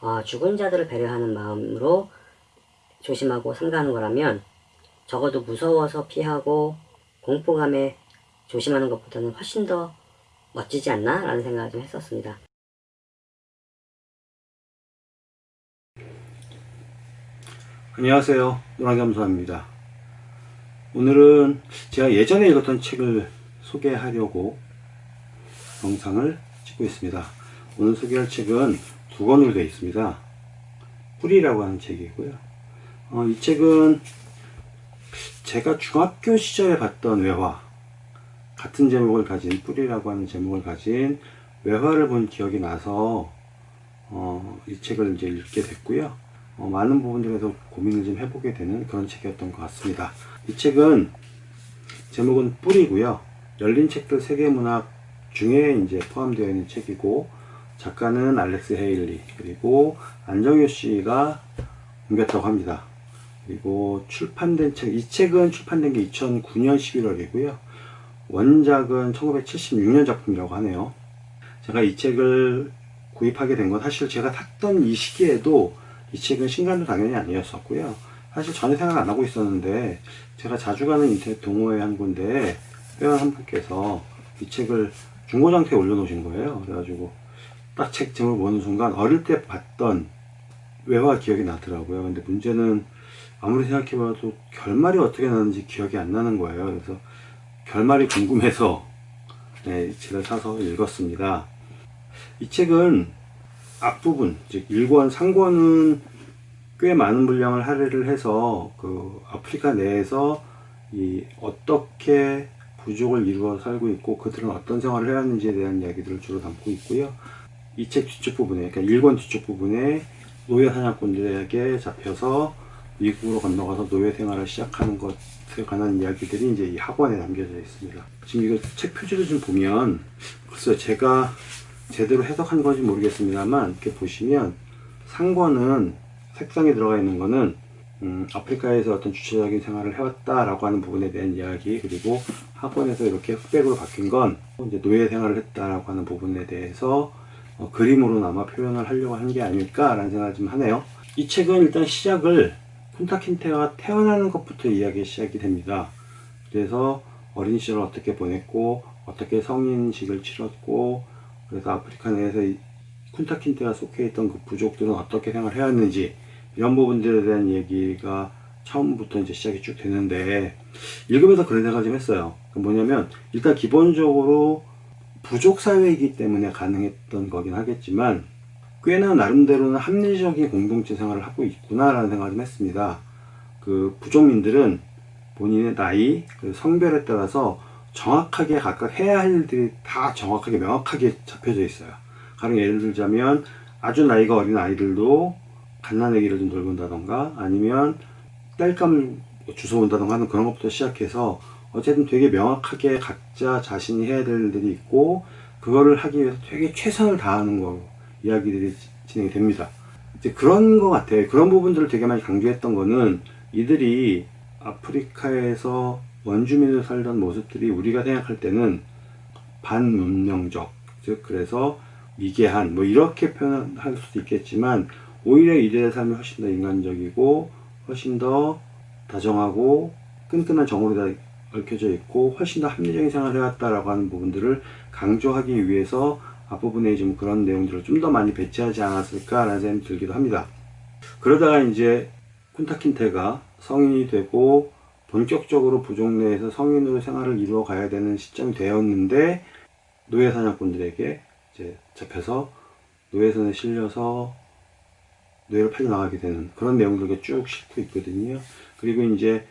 어, 죽은 자들을 배려하는 마음으로 조심하고 삼가하는 거라면 적어도 무서워서 피하고 공포감에 조심하는 것보다는 훨씬 더 멋지지 않나? 라는 생각을 좀 했었습니다. 안녕하세요. 노랑겸수입니다. 오늘은 제가 예전에 읽었던 책을 소개하려고 영상을 찍고 있습니다. 오늘 소개할 책은 두 권으로 되어 있습니다. 뿌리라고 하는 책이고요. 어, 이 책은 제가 중학교 시절에 봤던 외화 같은 제목을 가진 뿌리라고 하는 제목을 가진 외화를 본 기억이 나서 어, 이 책을 이제 읽게 됐고요. 어, 많은 부분들에서 고민을 좀 해보게 되는 그런 책이었던 것 같습니다. 이 책은 제목은 뿌리고요. 열린 책들 세계 문학 중에 이제 포함되어 있는 책이고 작가는 알렉스 헤일리 그리고 안정효 씨가 옮겼다고 합니다. 그리고 출판된 책, 이 책은 출판된 게 2009년 11월이고요. 원작은 1976년 작품이라고 하네요. 제가 이 책을 구입하게 된 건 사실 제가 샀던 이 시기에도 이 책은 신간도 당연히 아니었었고요. 사실 전혀 생각 안 하고 있었는데 제가 자주 가는 인터넷 동호회 한 군데 회원 한 분께서 이 책을 중고장터에 올려놓으신 거예요. 그래가지고 딱책 제목을 보는 순간 어릴 때 봤던 외화 기억이 나더라고요. 근데 문제는 아무리 생각해봐도 결말이 어떻게 나는지 기억이 안 나는 거예요. 그래서 결말이 궁금해서 네, 이 책을 사서 읽었습니다. 이 책은 앞부분, 즉 1권, 3권은 꽤 많은 분량을 할애를 해서 그 아프리카 내에서 이 어떻게 부족을 이루어 살고 있고 그들은 어떤 생활을 해왔는지에 대한 이야기들을 주로 담고 있고요. 이 책 뒤쪽 부분에, 그러니까 1권 뒤쪽 부분에 노예 사냥꾼들에게 잡혀서 미국으로 건너가서 노예 생활을 시작하는 것에 관한 이야기들이 이제 이 학원에 남겨져 있습니다. 지금 이거 책 표지를 좀 보면 글쎄요 제가 제대로 해석한 건지 모르겠습니다만 이렇게 보시면 상권은 색상에 들어가 있는 거는 음, 아프리카에서 어떤 주체적인 생활을 해왔다라고 하는 부분에 대한 이야기 그리고 학원에서 이렇게 흑백으로 바뀐 건 이제 노예 생활을 했다라고 하는 부분에 대해서 어, 그림으로나마 표현을 하려고 한 게 아닐까라는 생각을 좀 하네요. 이 책은 일단 시작을 쿤타킨테가 태어나는 것부터 이야기 시작이 됩니다. 그래서 어린 시절을 어떻게 보냈고 어떻게 성인식을 치렀고 그래서 아프리카 내에서 이 쿤타킨테가 속해 있던 그 부족들은 어떻게 생활해왔는지 이런 부분들에 대한 얘기가 처음부터 이제 시작이 쭉 되는데 읽으면서 그런 생각을 좀 했어요. 그 뭐냐면 일단 기본적으로 부족 사회이기 때문에 가능했던 거긴 하겠지만 꽤나 나름대로는 합리적인 공동체 생활을 하고 있구나라는 생각을 좀 했습니다. 그 부족민들은 본인의 나이, 그 성별에 따라서 정확하게 각각 해야 할 일들이 다 정확하게 명확하게 잡혀져 있어요. 가령 예를 들자면 아주 나이가 어린 아이들도 갓난아기를 좀 돌본다던가 아니면 땔감을 주워온다던가 하는 그런 것부터 시작해서 어쨌든 되게 명확하게 각자 자신이 해야 될 일들이 있고 그거를 하기 위해서 되게 최선을 다하는 거 이야기들이 진행이 됩니다. 이제 그런 것 같아요. 그런 부분들을 되게 많이 강조했던 거는 이들이 아프리카에서 원주민으로 살던 모습들이 우리가 생각할 때는 반문명적 즉 그래서 미개한 뭐 이렇게 표현할 수도 있겠지만 오히려 이들의 삶이 훨씬 더 인간적이고 훨씬 더 다정하고 끈끈한 정으로 다 얽혀져 있고 훨씬 더 합리적인 생활을 해왔다라고 하는 부분들을 강조하기 위해서 앞부분에 좀 그런 내용들을 좀 더 많이 배치하지 않았을까라는 생각이 들기도 합니다. 그러다가 이제 쿤타킨테가 성인이 되고 본격적으로 부족 내에서 성인으로 생활을 이루어 가야 되는 시점이 되었는데 노예 사냥꾼들에게 이제 잡혀서 노예선에 실려서 노예를 팔려 나가게 되는 그런 내용들이 쭉 싣고 있거든요. 그리고 이제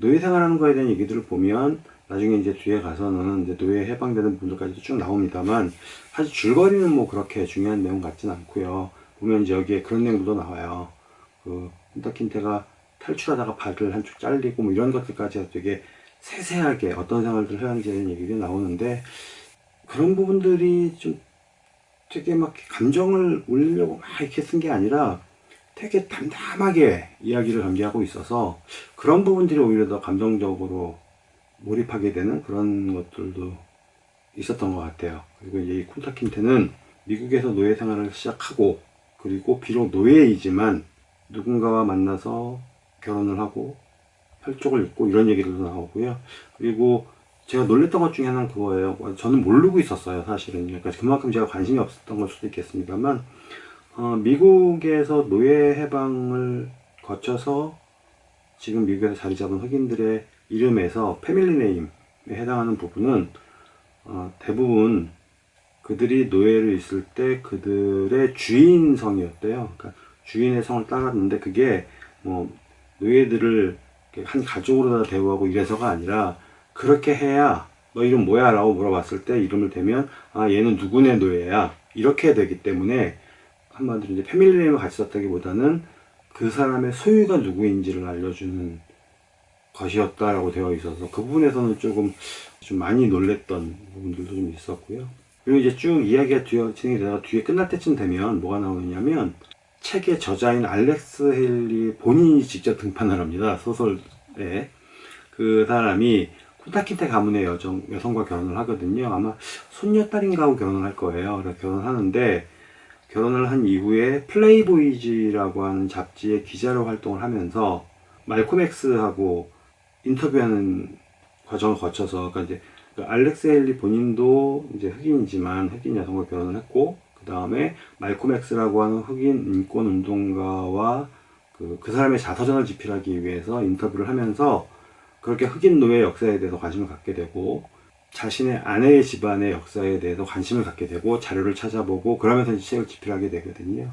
노예 생활하는 거에 대한 얘기들을 보면 나중에 이제 뒤에 가서는 이제 노예 해방되는 분들까지도 쭉 나옵니다만 사실 줄거리는 뭐 그렇게 중요한 내용 같진 않고요. 보면 이제 여기에 그런 내용도 나와요. 그 쿤타킨테가 탈출하다가 발을 한쪽 잘리고 뭐 이런 것들까지 되게 세세하게 어떤 생활들을 해야 하는지에 대한 얘기가 나오는데 그런 부분들이 좀 되게 막 감정을 올리려고 막 이렇게 쓴 게 아니라 되게 담담하게 이야기를 전개하고 있어서 그런 부분들이 오히려 더 감정적으로 몰입하게 되는 그런 것들도 있었던 것 같아요. 그리고 이제 이 쿤타킨테는 미국에서 노예 생활을 시작하고 그리고 비록 노예이지만 누군가와 만나서 결혼을 하고 혈족을 잇고 이런 얘기들도 나오고요. 그리고 제가 놀랬던 것 중에 하나는 그거예요. 저는 모르고 있었어요, 사실은. 그러니까 그만큼 제가 관심이 없었던 걸 수도 있겠습니다만, 어, 미국에서 노예 해방을 거쳐서 지금 미국에서 자리 잡은 흑인들의 이름에서 패밀리 네임에 해당하는 부분은 어, 대부분 그들이 노예를 있을 때 그들의 주인 성이었대요. 그러니까 주인의 성을 따랐는데 그게 뭐 노예들을 한 가족으로 다 대우하고 이래서가 아니라 그렇게 해야 너 이름 뭐야? 라고 물어봤을 때 이름을 대면 아 얘는 누구네 노예야 이렇게 되기 때문에 한마디로 이제 패밀리 네임을 같이 썼다기보다는 그 사람의 소유가 누구인지를 알려주는 것이었다라고 되어 있어서 그 부분에서는 조금 좀 많이 놀랬던 부분들도 좀 있었고요. 그리고 이제 쭉 이야기가 뒤에 진행이 되다가 뒤에 끝날 때쯤 되면 뭐가 나오느냐면 책의 저자인 알렉스 헨리 본인이 직접 등판을 합니다. 소설에. 그 사람이 쿤타킨테 가문의 여정, 여성과 결혼을 하거든요. 아마 손녀딸인가 하고 결혼을 할 거예요. 그래서 결혼하는데 결혼을 한 이후에 플레이보이즈라고 하는 잡지의 기자로 활동을 하면서 말콤 X하고 인터뷰하는 과정을 거쳐서 그러니까 이제 그 알렉스 헨리 본인도 이제 흑인이지만 흑인 여성과 결혼을 했고 그 다음에 말콤 X라고 하는 흑인 인권 운동가와 그, 그 사람의 자서전을 집필하기 위해서 인터뷰를 하면서 그렇게 흑인 노예 역사에 대해서 관심을 갖게 되고 자신의 아내의 집안의 역사에 대해서 관심을 갖게 되고 자료를 찾아보고 그러면서 책을 집필하게 되거든요.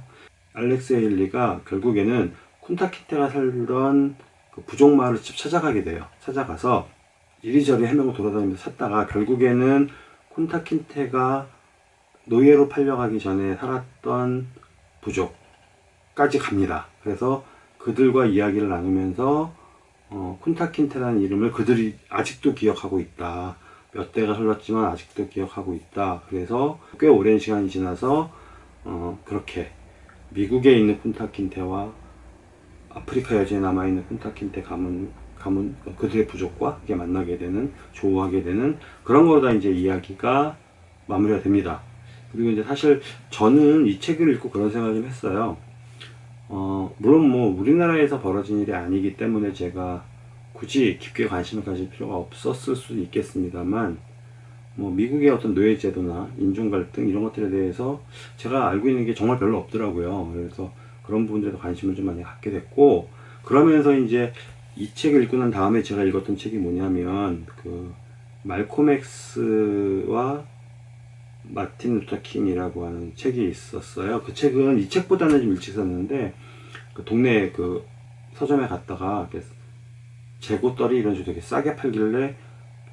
알렉스 헨리가 결국에는 쿤타키테가 살던 그 부족 마을을 직접 찾아가게 돼요. 찾아가서 이리저리 헤매고 돌아다니면서 찾다가 결국에는 쿤타킨테가 노예로 팔려가기 전에 살았던 부족까지 갑니다. 그래서 그들과 이야기를 나누면서 어, 쿤타킨테라는 이름을 그들이 아직도 기억하고 있다. 몇 대가 흘렀지만 아직도 기억하고 있다. 그래서 꽤 오랜 시간이 지나서 어, 그렇게 미국에 있는 쿤타킨테와 아프리카 여지에 남아있는 쿤타킨테 가문, 가문, 그들의 부족과 이게 만나게 되는, 조우하게 되는 그런 거다 이제 이야기가 마무리가 됩니다. 그리고 이제 사실 저는 이 책을 읽고 그런 생각을 좀 했어요. 어, 물론 뭐 우리나라에서 벌어진 일이 아니기 때문에 제가 굳이 깊게 관심을 가질 필요가 없었을 수도 있겠습니다만, 뭐 미국의 어떤 노예 제도나 인종 갈등 이런 것들에 대해서 제가 알고 있는 게 정말 별로 없더라고요. 그래서 그런 부분들에도 관심을 좀 많이 갖게 됐고, 그러면서 이제 이 책을 읽고 난 다음에 제가 읽었던 책이 뭐냐면, 그, 말콤 엑스와 마틴 루터 킹이라고 하는 책이 있었어요. 그 책은 이 책보다는 좀 일찍 썼는데, 그 동네 그 서점에 갔다가 재고떨이 이런 식으로 되게 싸게 팔길래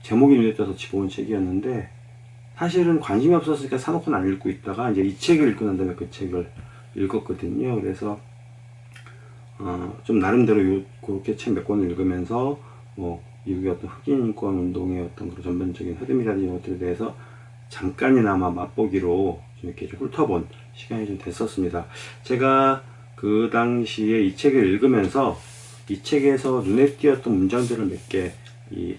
제목이 눈에 띄어서 집어온 책이었는데, 사실은 관심이 없었으니까 사놓고는 안 읽고 있다가 이제 이 책을 읽고 난 다음에 그 책을 읽었거든요. 그래서 어, 좀 나름대로 요, 그렇게 책 몇 권을 읽으면서 뭐 미국의 어떤 흑인 인권 운동의 어떤 그런 전반적인 흐름이라든지 이런 것들에 대해서 잠깐이나마 맛보기로 좀 이렇게 좀 훑어본 시간이 좀 됐었습니다. 제가 그 당시에 이 책을 읽으면서 이 책에서 눈에 띄었던 문장들을 몇 개 이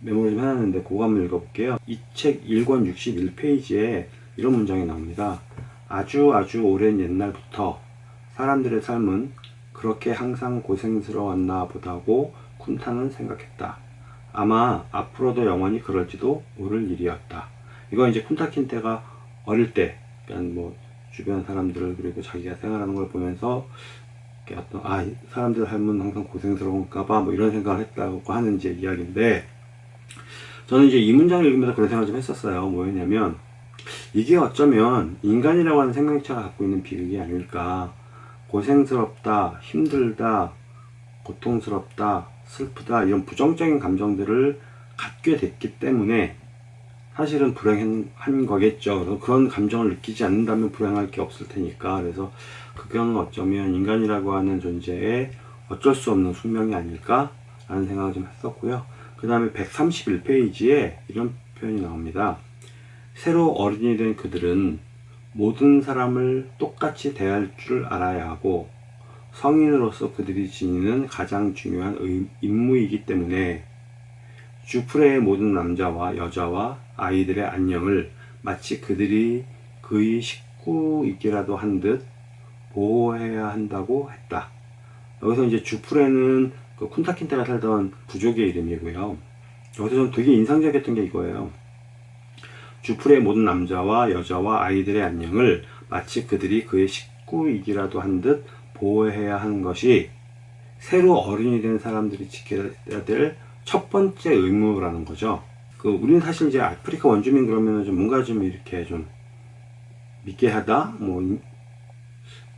메모를 좀 해놨는데 그거 한번 읽어볼게요. 이 책 1권 61페이지에 이런 문장이 나옵니다. 아주 아주 오랜 옛날부터 사람들의 삶은 그렇게 항상 고생스러웠나 보다고 쿤타는 생각했다. 아마 앞으로도 영원히 그럴지도 모를 일이었다. 이거 이제 쿤타킨테가 어릴 때, 그러니까 뭐 주변 사람들을 그리고 자기가 생활하는 걸 보면서 이렇게 어떤 아 사람들 삶은 항상 고생스러운가봐 뭐 이런 생각을 했다고 하는 이제 이야기인데 저는 이제 이 문장을 읽으면서 그런 생각을 좀 했었어요. 뭐였냐면 이게 어쩌면 인간이라고 하는 생명체가 갖고 있는 비극이 아닐까. 고생스럽다, 힘들다, 고통스럽다, 슬프다, 이런 부정적인 감정들을 갖게 됐기 때문에 사실은 불행한 거겠죠. 그래서 그런 감정을 느끼지 않는다면 불행할 게 없을 테니까. 그래서 그거는 어쩌면 인간이라고 하는 존재의 어쩔 수 없는 숙명이 아닐까 라는 생각을 좀 했었고요. 그 다음에 131페이지에 이런 표현이 나옵니다. 새로 어른이 된 그들은 모든 사람을 똑같이 대할 줄 알아야 하고 성인으로서 그들이 지니는 가장 중요한 의- 임무이기 때문에 주프레의 모든 남자와 여자와 아이들의 안녕을 마치 그들이 그의 식구 있기라도 한 듯 보호해야 한다고 했다. 여기서 이제 주풀에는 그 쿤타킨테가 살던 부족의 이름이고요. 여기서 좀 되게 인상적이었던 게 이거예요. 주풀의 모든 남자와 여자와 아이들의 안녕을 마치 그들이 그의 식구이기라도 한 듯 보호해야 하는 것이 새로 어른이 된 사람들이 지켜야 될 첫 번째 의무라는 거죠. 그 우리는 사실 이제 아프리카 원주민 그러면은 좀 뭔가 좀 이렇게 좀 미개하다, 뭐 인-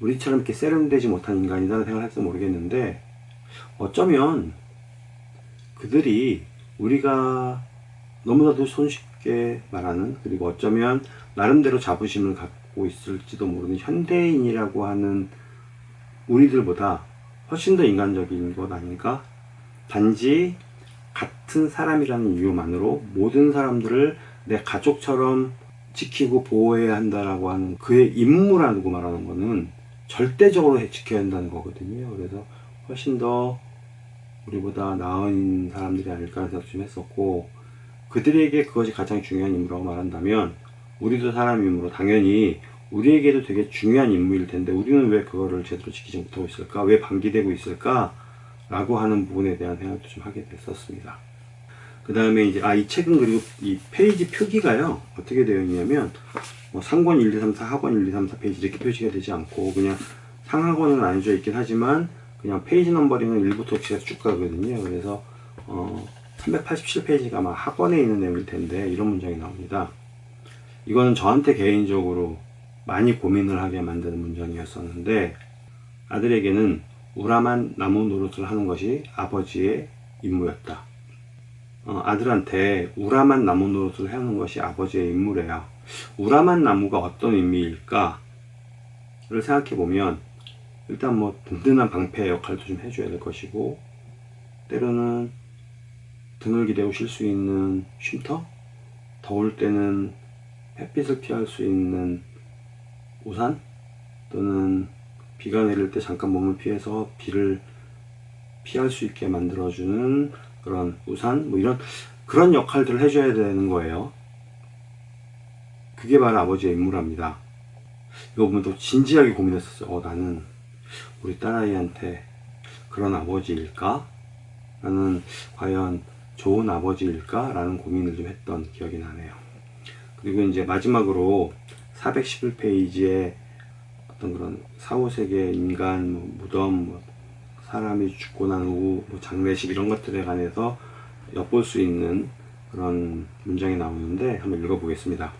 우리처럼 이렇게 세련되지 못한 인간이다는 생각을 할지 모르겠는데 어쩌면 그들이 우리가 너무나도 손쉽게 말하는 그리고 어쩌면 나름대로 자부심을 갖고 있을지도 모르는 현대인이라고 하는 우리들보다 훨씬 더 인간적인 것 아닌가? 단지 같은 사람이라는 이유만으로 모든 사람들을 내 가족처럼 지키고 보호해야 한다라고 하는 그의 임무라고 말하는 거는 절대적으로 해- 지켜야 한다는 거거든요. 그래서 훨씬 더 우리보다 나은 사람들이 아닐까 생각 좀 했었고 그들에게 그것이 가장 중요한 임무라고 말한다면 우리도 사람이므로 당연히 우리에게도 되게 중요한 임무일 텐데 우리는 왜 그거를 제대로 지키지 못하고 있을까? 왜 방기되고 있을까? 라고 하는 부분에 대한 생각도 좀 하게 됐었습니다. 그 다음에 이제, 아, 이 책은 그리고 이 페이지 표기가요, 어떻게 되어 있냐면, 뭐 상권 1, 2, 3, 4, 하권 1, 2, 3, 4 페이지 이렇게 표시가 되지 않고, 그냥 상하권은 나뉘어져 있긴 하지만, 그냥 페이지 넘버링은 1부터 끝까지 쭉 가거든요. 그래서, 어, 387페이지가 아마 하권에 있는 내용일 텐데, 이런 문장이 나옵니다. 이거는 저한테 개인적으로 많이 고민을 하게 만드는 문장이었었는데, 아들에게는 우람한 나무 노릇을 하는 것이 아버지의 임무였다. 어, 아들한테 우람한 나무 노릇을 하는 것이 아버지의 임무래요. 우람한 나무가 어떤 의미일까를 생각해 보면 일단 뭐 든든한 방패 역할도 좀 해줘야 될 것이고 때로는 등을 기대고 쉴 수 있는 쉼터 더울 때는 햇빛을 피할 수 있는 우산 또는 비가 내릴 때 잠깐 몸을 피해서 비를 피할 수 있게 만들어주는 그런 우산 뭐 이런 그런 역할들을 해줘야 되는 거예요. 그게 바로 아버지의 임무랍니다. 이거 보면 또 진지하게 고민했었어요. 어, 나는 우리 딸아이한테 그런 아버지일까? 나는 과연 좋은 아버지일까? 라는 고민을 좀 했던 기억이 나네요. 그리고 이제 마지막으로 411페이지에 어떤 그런 사후세계 인간 뭐 무덤 뭐 사람이 죽고 난 후 뭐 장례식 이런 것들에 관해서 엿볼 수 있는 그런 문장이 나오는데 한번 읽어보겠습니다.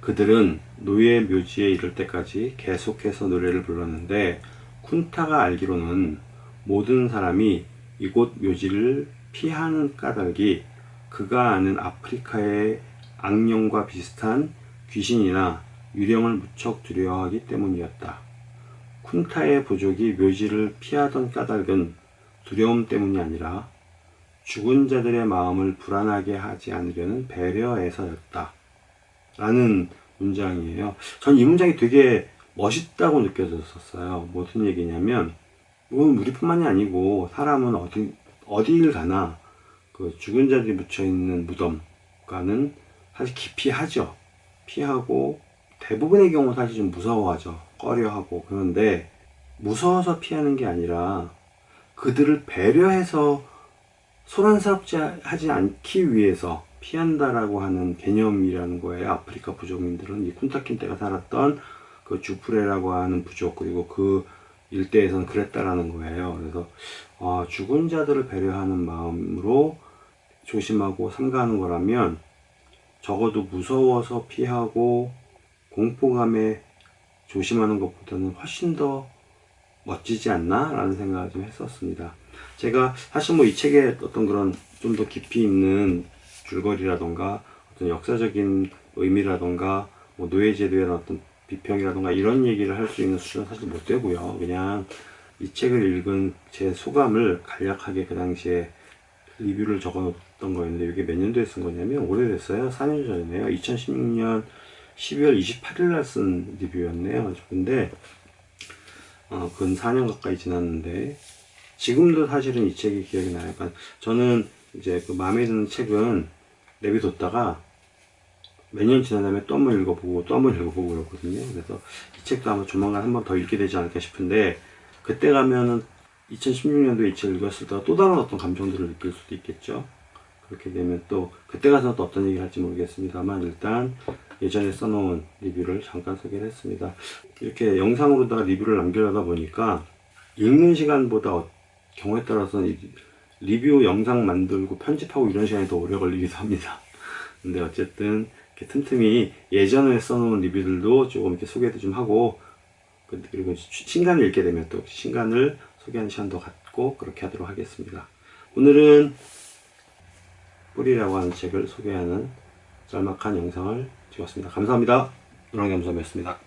그들은 노예 묘지에 이를 때까지 계속해서 노래를 불렀는데 쿤타가 알기로는 모든 사람이 이곳 묘지를 피하는 까닭이 그가 아는 아프리카의 악령과 비슷한 귀신이나 유령을 무척 두려워하기 때문이었다. 쿤타의 부족이 묘지를 피하던 까닭은 두려움 때문이 아니라 죽은 자들의 마음을 불안하게 하지 않으려는 배려에서였다. 라는 문장이에요. 전 이 문장이 되게 멋있다고 느껴졌었어요. 무슨 얘기냐면, 이건 우리뿐만이 아니고, 사람은 어디, 어디를 가나, 그 죽은 자들이 묻혀 있는 무덤과는 사실 기피하죠. 피하고, 대부분의 경우 사실 좀 무서워하죠. 꺼려하고. 그런데, 무서워서 피하는 게 아니라, 그들을 배려해서 소란스럽지 하지 않기 위해서 피한다라고 하는 개념이라는 거예요. 아프리카 부족민들은 이 쿤타킨테가 살았던 그 주프레라고 하는 부족 그리고 그 일대에서는 그랬다라는 거예요. 그래서 아, 죽은 자들을 배려하는 마음으로 조심하고 삼가하는 거라면 적어도 무서워서 피하고 공포감에 조심하는 것보다는 훨씬 더 멋지지 않나? 라는 생각을 좀 했었습니다. 제가 사실 뭐 이 책에 어떤 그런 좀 더 깊이 있는 줄거리라던가 어떤 역사적인 의미라던가 뭐 노예제도에 대한 어떤 비평이라던가 이런 얘기를 할 수 있는 수준은 사실 못 되고요. 그냥 이 책을 읽은 제 소감을 간략하게 그 당시에 리뷰를 적어 놓았던 거였는데 이게 몇 년도에 쓴 거냐면 오래됐어요. 4년 전이네요. 2016년 12월 28일 날 쓴 리뷰였네요. 근데 어, 근 4년 가까이 지났는데 지금도 사실은 이 책이 기억이 나요. 그러니까 저는 이제 그 마음에 드는 책은 내비뒀다가 몇 년 지난 다음에 또 한 번 읽어보고 또 한 번 읽어보고 그렇거든요. 그래서 이 책도 아마 조만간 한 번 더 읽게 되지 않을까 싶은데 그때 가면은 2016년도에 이 책을 읽었을 때 또 다른 어떤 감정들을 느낄 수도 있겠죠. 그렇게 되면 또 그때 가서 또 어떤 얘기를 할지 모르겠습니다만 일단 예전에 써놓은 리뷰를 잠깐 소개를 했습니다. 이렇게 영상으로다가 리뷰를 남기려다 보니까 읽는 시간보다 어- 경우에 따라서는 이 리뷰 영상 만들고 편집하고 이런 시간이 더 오래 걸리기도 합니다. 근데 어쨌든 이렇게 틈틈이 예전에 써놓은 리뷰들도 조금 이렇게 소개도 좀 하고 그- 그리고 시- 신간을 읽게 되면 또 신간을 소개하는 시간도 갖고 그렇게 하도록 하겠습니다. 오늘은 뿌리라고 하는 책을 소개하는 짤막한 영상을 찍었습니다. 감사합니다. 노랑겸섬이었습니다.